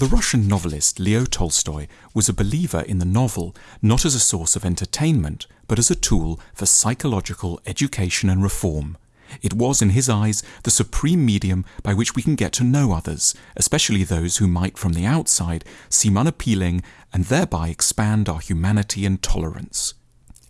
The Russian novelist Leo Tolstoy was a believer in the novel not as a source of entertainment, but as a tool for psychological education and reform. It was, in his eyes, the supreme medium by which we can get to know others, especially those who might, from the outside, seem unappealing and thereby expand our humanity and tolerance.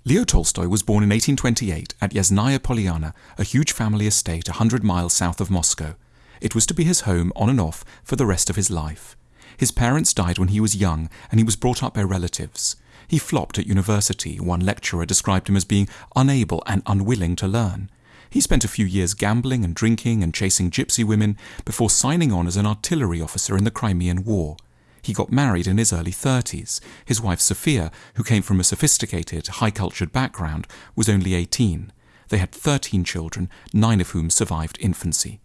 Leo Tolstoy was born in 1828 at Yasnaya Polyana, a huge family estate a hundred miles south of Moscow. It was to be his home on and off for the rest of his life. His parents died when he was young, and he was brought up by relatives. He flopped at university. One lecturer described him as being unable and unwilling to learn. He spent a few years gambling and drinking and chasing gypsy women before signing on as an artillery officer in the Crimean War. He got married in his early 30s. His wife Sophia, who came from a sophisticated, high cultured background, was only 18. They had 13 children, nine of whom survived infancy.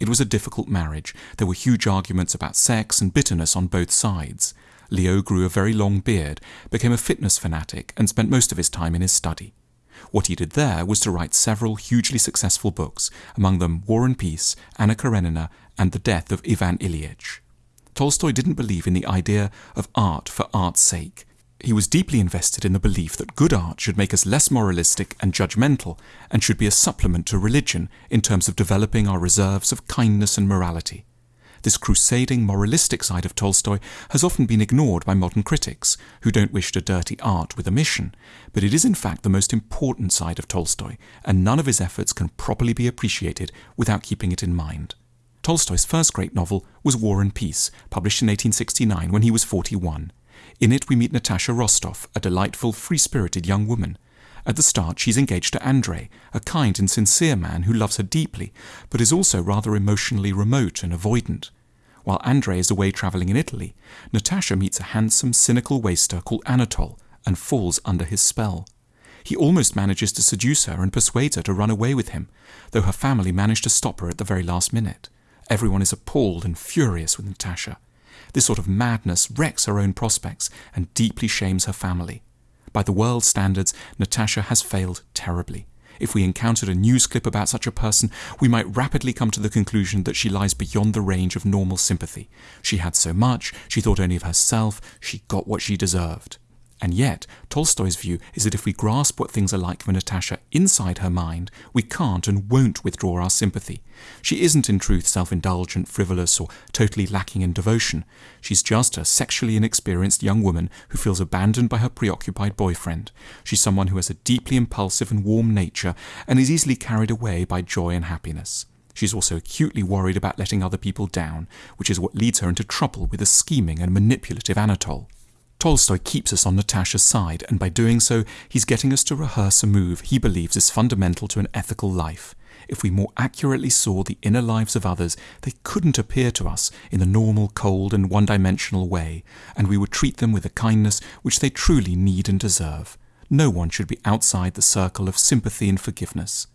It was a difficult marriage. There were huge arguments about sex and bitterness on both sides. Leo grew a very long beard, became a fitness fanatic, and spent most of his time in his study. What he did there was to write several hugely successful books, among them War and Peace, Anna Karenina, and The Death of Ivan Ilyich. Tolstoy didn't believe in the idea of art for art's sake. He was deeply invested in the belief that good art should make us less moralistic and judgmental and should be a supplement to religion in terms of developing our reserves of kindness and morality. This crusading moralistic side of Tolstoy has often been ignored by modern critics, who don't wish to dirty art with a mission, but it is in fact the most important side of Tolstoy, and none of his efforts can properly be appreciated without keeping it in mind. Tolstoy's first great novel was War and Peace, published in 1869 when he was 41. In it we meet Natasha Rostov, a delightful, free-spirited young woman. At the start, she's engaged to Andrei, a kind and sincere man who loves her deeply, but is also rather emotionally remote and avoidant. While Andrei is away travelling in Italy, Natasha meets a handsome, cynical waster called Anatole and falls under his spell. He almost manages to seduce her and persuades her to run away with him, though her family manage to stop her at the very last minute. Everyone is appalled and furious with Natasha. This sort of madness wrecks her own prospects and deeply shames her family. By the world's standards, Natasha has failed terribly. If we encountered a news clip about such a person, we might rapidly come to the conclusion that she lies beyond the range of normal sympathy. She had so much, she thought only of herself, she got what she deserved. And yet, Tolstoy's view is that if we grasp what things are like for Natasha inside her mind, we can't and won't withdraw our sympathy. She isn't in truth self-indulgent, frivolous, or totally lacking in devotion. She's just a sexually inexperienced young woman who feels abandoned by her preoccupied boyfriend. She's someone who has a deeply impulsive and warm nature and is easily carried away by joy and happiness. She's also acutely worried about letting other people down, which is what leads her into trouble with a scheming and manipulative Anatole. Tolstoy keeps us on Natasha's side, and by doing so, he's getting us to rehearse a move he believes is fundamental to an ethical life. If we more accurately saw the inner lives of others, they couldn't appear to us in the normal, cold, and one dimensional way, and we would treat them with the kindness which they truly need and deserve. No one should be outside the circle of sympathy and forgiveness.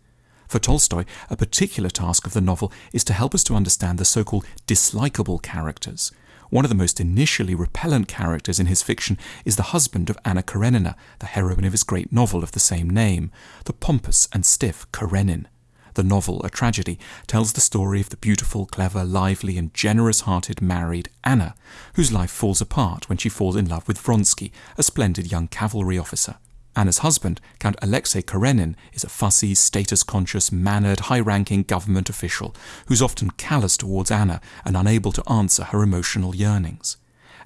For Tolstoy, a particular task of the novel is to help us to understand the so called dislikable characters. One of the most initially repellent characters in his fiction is the husband of Anna Karenina, the heroine of his great novel of the same name, the pompous and stiff Karenin. The novel, a tragedy, tells the story of the beautiful, clever, lively, and generous-hearted married Anna, whose life falls apart when she falls in love with Vronsky, a splendid young cavalry officer. Anna's husband, Count Alexei Karenin, is a fussy, status-conscious, mannered, high-ranking government official who's often callous towards Anna and unable to answer her emotional yearnings.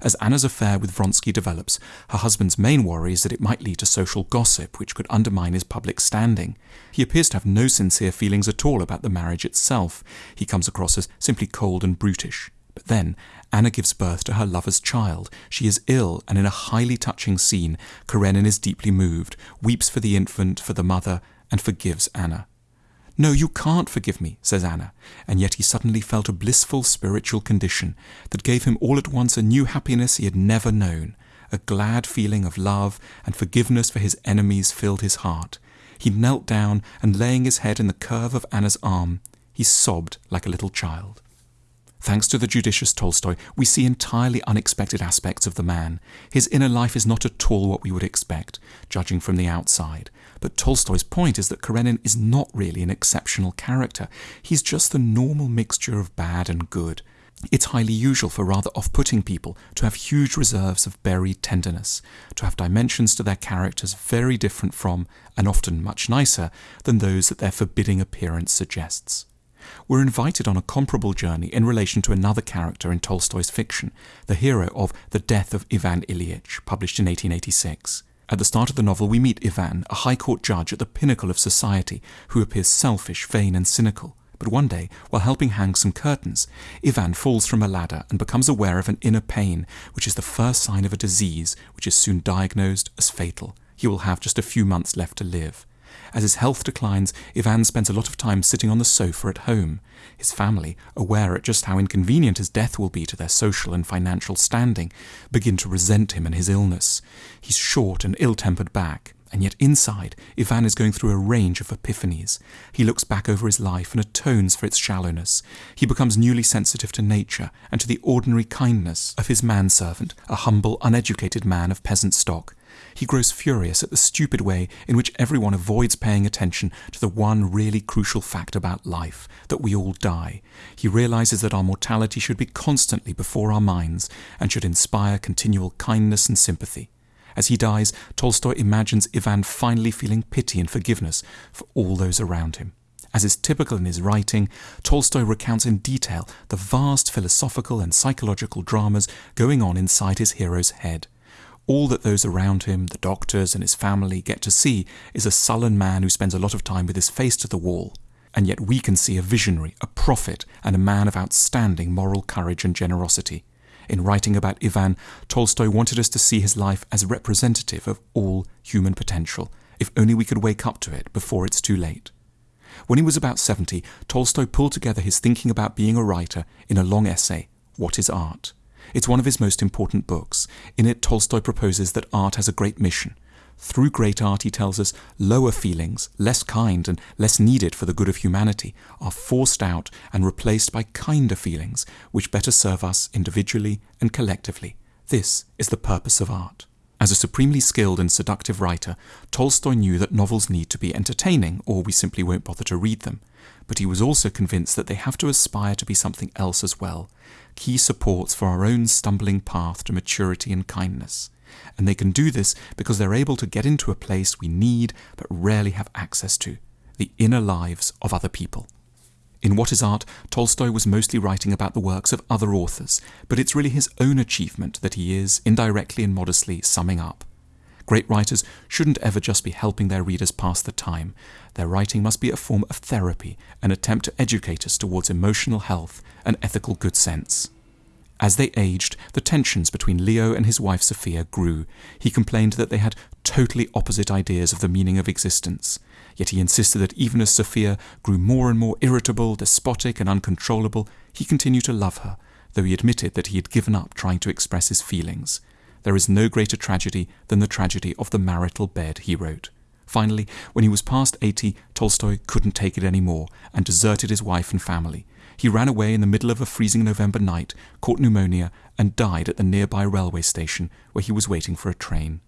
As Anna's affair with Vronsky develops, her husband's main worry is that it might lead to social gossip which could undermine his public standing. He appears to have no sincere feelings at all about the marriage itself. He comes across as simply cold and brutish. But then, Anna gives birth to her lover's child. She is ill, and in a highly touching scene, Karenin is deeply moved, weeps for the infant, for the mother, and forgives Anna. No, you can't forgive me, says Anna, and yet he suddenly felt a blissful spiritual condition that gave him all at once a new happiness he had never known. A glad feeling of love and forgiveness for his enemies filled his heart. He knelt down and laying his head in the curve of Anna's arm, he sobbed like a little child. Thanks to the judicious Tolstoy, we see entirely unexpected aspects of the man. His inner life is not at all what we would expect, judging from the outside. But Tolstoy's point is that Karenin is not really an exceptional character. He's just the normal mixture of bad and good. It's highly usual for rather off putting people to have huge reserves of buried tenderness, to have dimensions to their characters very different from, and often much nicer, than those that their forbidding appearance suggests. We're invited on a comparable journey in relation to another character in Tolstoy's fiction, the hero of The Death of Ivan Ilyich, published in 1886. At the start of the novel, we meet Ivan, a high court judge at the pinnacle of society, who appears selfish, vain, and cynical. But one day, while helping hang some curtains, Ivan falls from a ladder and becomes aware of an inner pain, which is the first sign of a disease which is soon diagnosed as fatal. He will have just a few months left to live. As his health declines, Ivan spends a lot of time sitting on the sofa at home. His family, aware at just how inconvenient his death will be to their social and financial standing, begin to resent him and his illness. He's short and ill-tempered back, and yet inside, Ivan is going through a range of epiphanies. He looks back over his life and atones for its shallowness. He becomes newly sensitive to nature and to the ordinary kindness of his manservant, a humble, uneducated man of peasant stock. He grows furious at the stupid way in which everyone avoids paying attention to the one really crucial fact about life, that we all die. He realizes that our mortality should be constantly before our minds and should inspire continual kindness and sympathy. As he dies, Tolstoy imagines Ivan finally feeling pity and forgiveness for all those around him. As is typical in his writing, Tolstoy recounts in detail the vast philosophical and psychological dramas going on inside his hero's head. All that those around him, the doctors and his family, get to see is a sullen man who spends a lot of time with his face to the wall. And yet we can see a visionary, a prophet, and a man of outstanding moral courage and generosity. In writing about Ivan, Tolstoy wanted us to see his life as representative of all human potential, if only we could wake up to it before it's too late. When he was about 70, Tolstoy pulled together his thinking about being a writer in a long essay, What is Art? It's one of his most important books. In it, Tolstoy proposes that art has a great mission through great art, he tells us, lower feelings, less kind and less needed for the good of humanity, are forced out and replaced by kinder feelings, which better serve us individually and collectively. This is the purpose of art. As a supremely skilled and seductive writer, Tolstoy knew that novels need to be entertaining, or we simply won't bother to read them. But he was also convinced that they have to aspire to be something else as well, key supports for our own stumbling path to maturity and kindness and they can do this because they're able to get into a place we need but rarely have access to the inner lives of other people. In What is Art, Tolstoy was mostly writing about the works of other authors, but it's really his own achievement that he is, indirectly and modestly, summing up. Great writers shouldn't ever just be helping their readers pass the time. Their writing must be a form of therapy, an attempt to educate us towards emotional health and ethical good sense. As they aged, the tensions between Leo and his wife Sophia grew. He complained that they had totally opposite ideas of the meaning of existence. Yet he insisted that even as Sophia grew more and more irritable, despotic, and uncontrollable, he continued to love her, though he admitted that he had given up trying to express his feelings. There is no greater tragedy than the tragedy of the marital bed, he wrote. Finally, when he was past 80, Tolstoy couldn't take it any more and deserted his wife and family. He ran away in the middle of a freezing November night, caught pneumonia, and died at the nearby railway station where he was waiting for a train.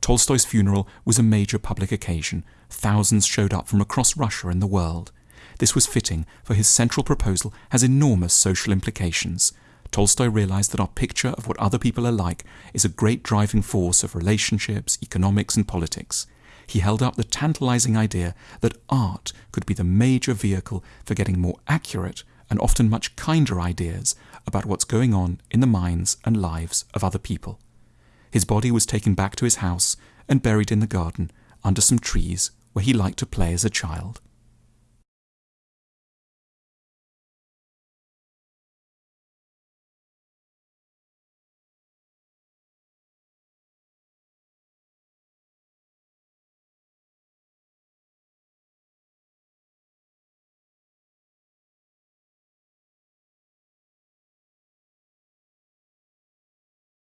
Tolstoy's funeral was a major public occasion. Thousands showed up from across Russia and the world. This was fitting, for his central proposal has enormous social implications. Tolstoy realized that our picture of what other people are like is a great driving force of relationships, economics, and politics. He held up the tantalizing idea that art could be the major vehicle for getting more accurate and often much kinder ideas about what's going on in the minds and lives of other people. His body was taken back to his house and buried in the garden under some trees where he liked to play as a child.